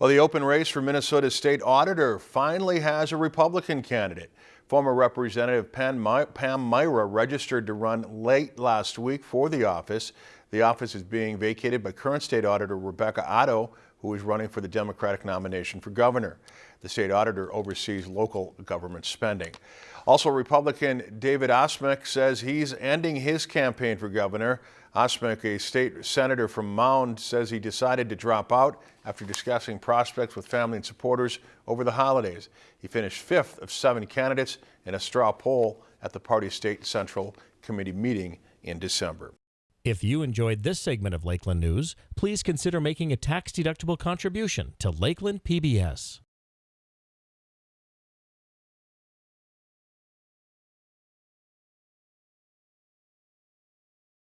Well, the open race for Minnesota's state auditor finally has a Republican candidate. Former Representative Pam Myhra registered to run late last week for the office. The office is being vacated by current state auditor Rebecca Otto, who is running for the Democratic nomination for governor. The state auditor oversees local government spending. Also, Republican David Osmek says he's ending his campaign for governor. Osmek, a state senator from Mound, says he decided to drop out after discussing prospects with family and supporters over the holidays. He finished fifth of seven candidates in a straw poll at the party's state central committee meeting in December. If you enjoyed this segment of Lakeland News, please consider making a tax-deductible contribution to Lakeland PBS.